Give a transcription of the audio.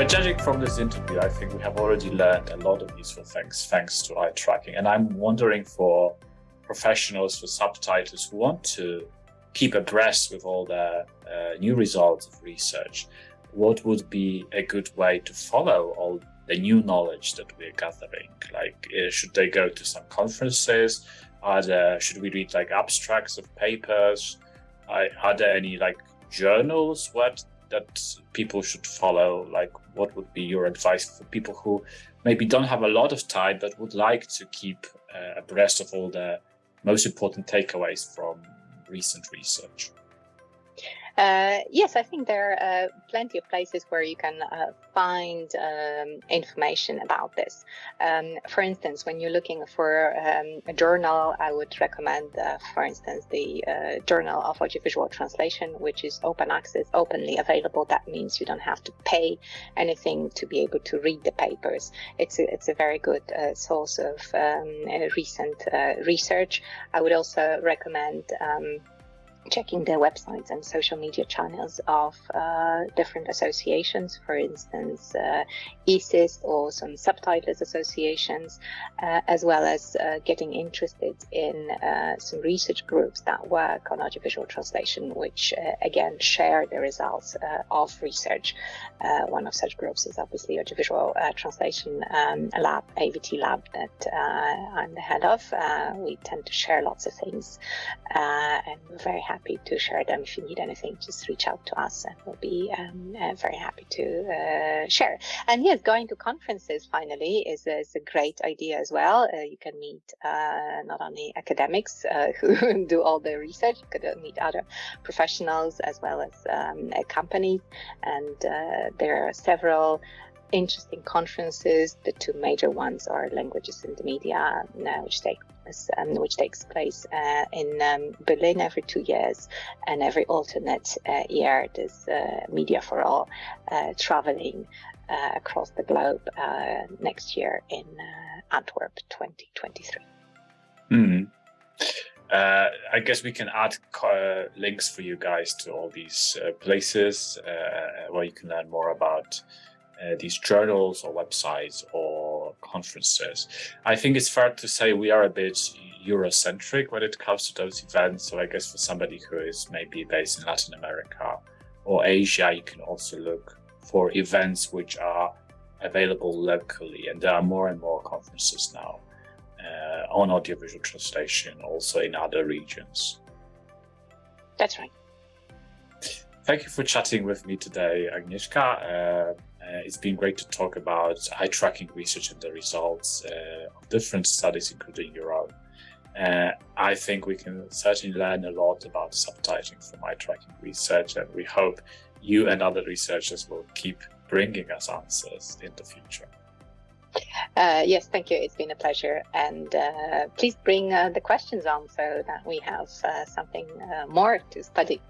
But judging from this interview, I think we have already learned a lot of useful things thanks to eye tracking. And I'm wondering for professionals, for subtitles who want to keep abreast with all the uh, new results of research, what would be a good way to follow all the new knowledge that we're gathering? Like, uh, should they go to some conferences? Are there, should we read like abstracts of papers? Are, are there any like journals what that people should follow? Like, what would be your advice for people who maybe don't have a lot of time but would like to keep uh, abreast of all the most important takeaways from recent research? Uh, yes, I think there are uh, plenty of places where you can uh, find um, information about this. Um, for instance, when you're looking for um, a journal, I would recommend, uh, for instance, the uh, Journal of Audiovisual Translation, which is open access, openly available. That means you don't have to pay anything to be able to read the papers. It's a, it's a very good source of um, recent research. I would also recommend um, checking their websites and social media channels of uh, different associations, for instance, uh, ESIST or some subtitles associations, uh, as well as uh, getting interested in uh, some research groups that work on audiovisual translation, which uh, again share the results of research. one of such groups is obviously Audiovisual Translation um, Lab, AVT Lab, that I'm the head of. we tend to share lots of things, and we're very happy to share them. If you need anything, just reach out to us and we'll be um, uh, very happy to uh, share. And yes, going to conferences finally is, is a great idea as well. Uh, you can meet uh, not only academics uh, who do all the research, you could meet other professionals as well as um, companies. And there are several interesting conferences. The two major ones are Languages in the Media, uh, which um, which takes place uh, in um, Berlin every two years, and every alternate uh, year there's uh, Media for All uh, traveling uh, across the globe next year in Antwerp 2023. Mm. Uh, I guess we can add links for you guys to all these places where you can learn more about uh, these journals or websites or conferences. I think it's fair to say we are a bit Eurocentric when it comes to those events. So I guess for somebody who is maybe based in Latin America or Asia, you can also look for events which are available locally. And there are more and more conferences now uh, on audiovisual translation, also in other regions. That's right. Thank you for chatting with me today, Agnieszka. Uh, uh, it's been great to talk about eye tracking research and the results uh, of different studies, including your own. Uh, I think we can certainly learn a lot about subtitling from eye tracking research, and we hope you and other researchers will keep bringing us answers in the future. Uh, yes, thank you. It's been a pleasure. And uh, please bring uh, the questions on so that we have uh, something uh, more to study.